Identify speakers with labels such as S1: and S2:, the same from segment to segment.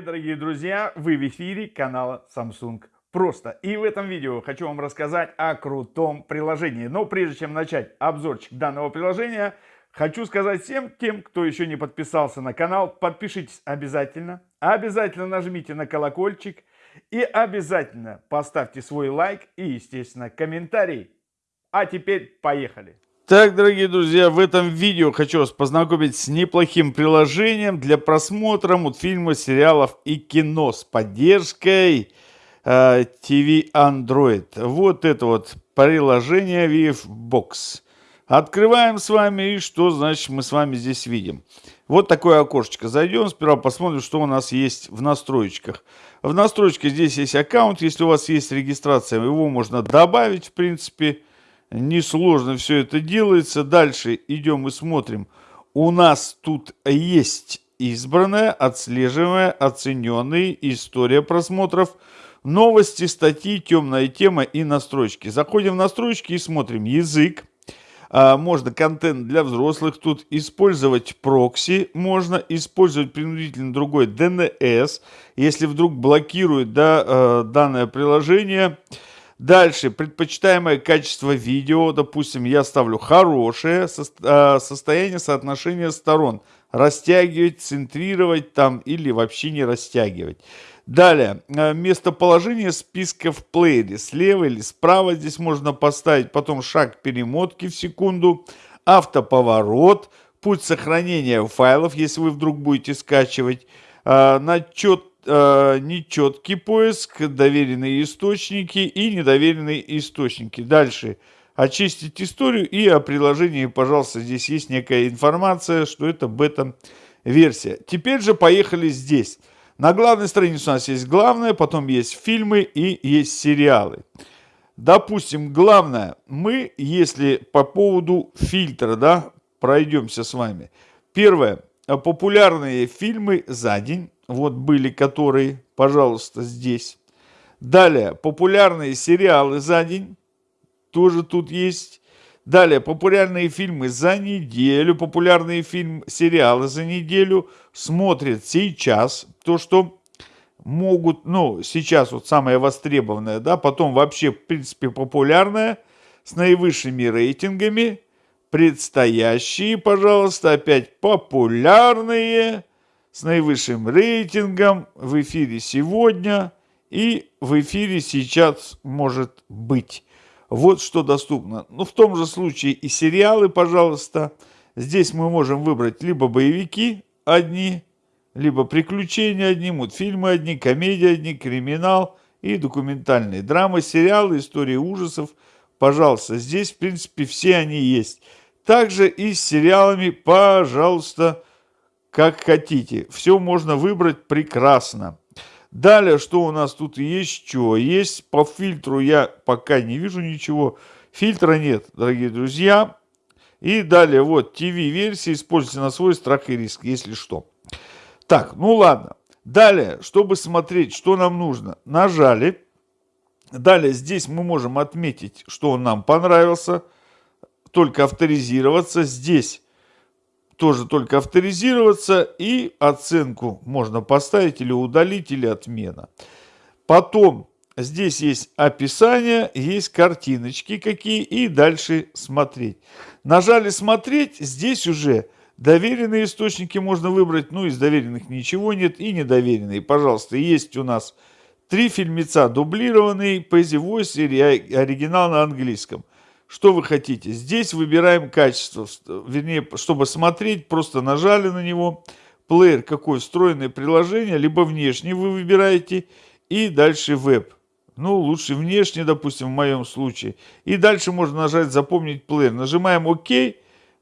S1: дорогие друзья! Вы в эфире канала Samsung Просто. И в этом видео хочу вам рассказать о крутом приложении. Но прежде чем начать обзорчик данного приложения, хочу сказать всем тем, кто еще не подписался на канал, подпишитесь обязательно. Обязательно нажмите на колокольчик и обязательно поставьте свой лайк и, естественно, комментарий. А теперь поехали! Так, дорогие друзья, в этом видео хочу вас познакомить с неплохим приложением для просмотра мультфильмов, сериалов и кино с поддержкой э, TV Android. Вот это вот приложение VFBox. Открываем с вами, и что значит мы с вами здесь видим. Вот такое окошечко. Зайдем, сперва посмотрим, что у нас есть в настроечках. В настройках здесь есть аккаунт. Если у вас есть регистрация, его можно добавить, в принципе несложно все это делается. Дальше идем и смотрим. У нас тут есть избранная, отслеживаемая, оцененная история просмотров, новости, статьи, темная тема и настройки. Заходим в настройки и смотрим язык. А, можно контент для взрослых тут использовать прокси, можно использовать принудительно другой DNS, если вдруг блокирует да, э, данное приложение. Дальше, предпочитаемое качество видео, допустим, я ставлю хорошее а, состояние соотношения сторон. Растягивать, центрировать там или вообще не растягивать. Далее, а, местоположение списка в плеере. Слева или справа здесь можно поставить, потом шаг перемотки в секунду, автоповорот, путь сохранения файлов, если вы вдруг будете скачивать, а, начет э, нечеткий поиск, доверенные источники и недоверенные источники. Дальше очистить историю и о приложении, пожалуйста, здесь есть некая информация, что это бета-версия. Теперь же поехали здесь. На главной странице у нас есть главное, потом есть фильмы и есть сериалы. Допустим, главное, мы, если по поводу фильтра, да, пройдемся с вами. Первое, популярные фильмы за день вот были которые, пожалуйста, здесь. Далее, популярные сериалы за день, тоже тут есть. Далее, популярные фильмы за неделю, популярные фильм, сериалы за неделю смотрят сейчас. То, что могут, ну, сейчас вот самое востребованное, да, потом вообще, в принципе, популярное, с наивысшими рейтингами, предстоящие, пожалуйста, опять популярные, с наивысшим рейтингом в эфире сегодня и в эфире сейчас может быть. Вот что доступно. Ну, в том же случае и сериалы, пожалуйста. Здесь мы можем выбрать либо боевики одни, либо приключения одни, мультфильмы одни, комедии одни, криминал и документальные драмы, сериалы, истории ужасов. Пожалуйста, здесь, в принципе, все они есть. Также и с сериалами, пожалуйста, как хотите. Все можно выбрать прекрасно. Далее, что у нас тут еще есть? По фильтру я пока не вижу ничего. Фильтра нет, дорогие друзья. И далее, вот, TV-версия используйте на свой страх и риск, если что. Так, ну ладно. Далее, чтобы смотреть, что нам нужно, нажали. Далее, здесь мы можем отметить, что он нам понравился. Только авторизироваться. Здесь тоже только авторизироваться и оценку можно поставить или удалить, или отмена. Потом здесь есть описание, есть картиночки какие и дальше смотреть. Нажали смотреть, здесь уже доверенные источники можно выбрать, ну из доверенных ничего нет и недоверенные. Пожалуйста, есть у нас три фильмеца дублированный, Paisy Voice и оригинал на английском. Что вы хотите? Здесь выбираем качество. Вернее, чтобы смотреть, просто нажали на него. Плеер какой встроенное приложение, либо внешний вы выбираете. И дальше веб. Ну, лучше внешний, допустим, в моем случае. И дальше можно нажать «Запомнить плеер». Нажимаем «Ок»,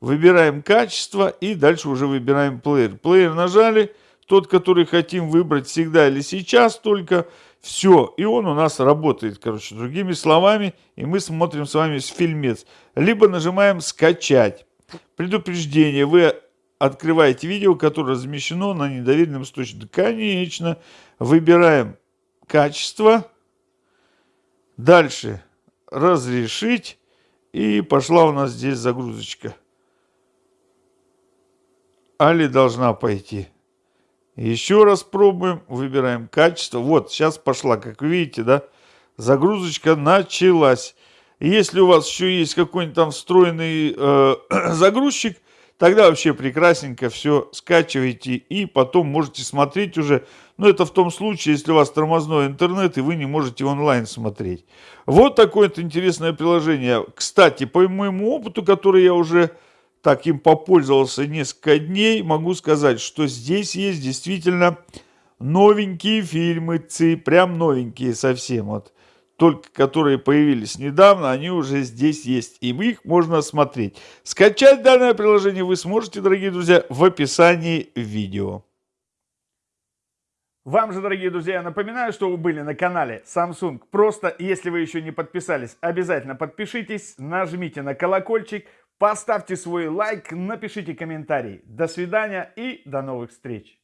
S1: выбираем качество и дальше уже выбираем плеер. Плеер нажали, тот, который хотим выбрать всегда или сейчас только – все, и он у нас работает, короче, другими словами, и мы смотрим с вами фильмец. Либо нажимаем «Скачать». Предупреждение, вы открываете видео, которое размещено на недоверенном источнике. Конечно, выбираем качество. Дальше разрешить. И пошла у нас здесь загрузочка. Али должна пойти. Еще раз пробуем, выбираем качество. Вот, сейчас пошла, как видите, да, загрузочка началась. если у вас еще есть какой-нибудь там встроенный э, загрузчик, тогда вообще прекрасненько все скачивайте и потом можете смотреть уже. Но это в том случае, если у вас тормозной интернет и вы не можете онлайн смотреть. Вот такое вот интересное приложение. Кстати, по моему опыту, который я уже так им попользовался несколько дней, могу сказать, что здесь есть действительно новенькие фильмы ЦИ, прям новенькие совсем вот. Только которые появились недавно, они уже здесь есть, и их можно смотреть. Скачать данное приложение вы сможете, дорогие друзья, в описании видео. Вам же, дорогие друзья, напоминаю, что вы были на канале Samsung. Просто, если вы еще не подписались, обязательно подпишитесь, нажмите на колокольчик, Поставьте свой лайк, напишите комментарий. До свидания и до новых встреч.